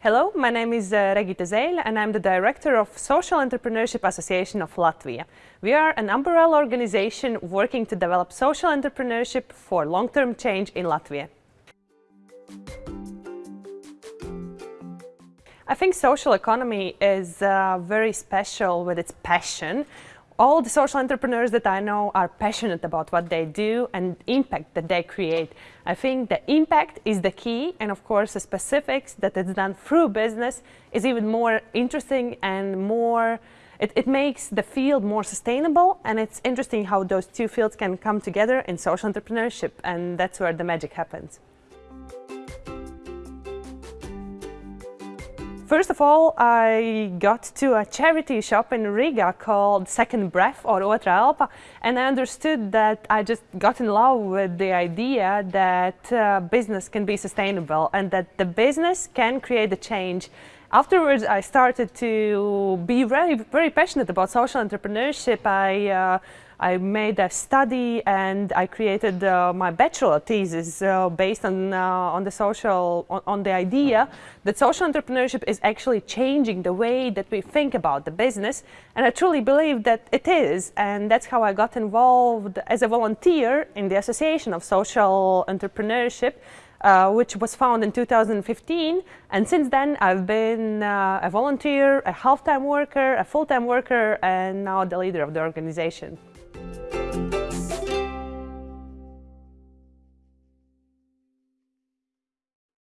Hello, my name is uh, Regita Zeil and I'm the director of Social Entrepreneurship Association of Latvia. We are an umbrella organization working to develop social entrepreneurship for long-term change in Latvia. I think social economy is uh, very special with its passion all the social entrepreneurs that I know are passionate about what they do and impact that they create. I think the impact is the key and of course the specifics that it's done through business is even more interesting and more it, it makes the field more sustainable and it's interesting how those two fields can come together in social entrepreneurship and that's where the magic happens. First of all, I got to a charity shop in Riga called Second Breath or Otra Elpa and I understood that I just got in love with the idea that uh, business can be sustainable and that the business can create a change. Afterwards, I started to be very, very passionate about social entrepreneurship. I uh, I made a study and I created uh, my bachelor thesis uh, based on, uh, on the social, on, on, the idea that social entrepreneurship is actually changing the way that we think about the business. And I truly believe that it is. And that's how I got involved as a volunteer in the Association of Social Entrepreneurship uh, which was found in 2015. And since then, I've been uh, a volunteer, a half-time worker, a full-time worker, and now the leader of the organization.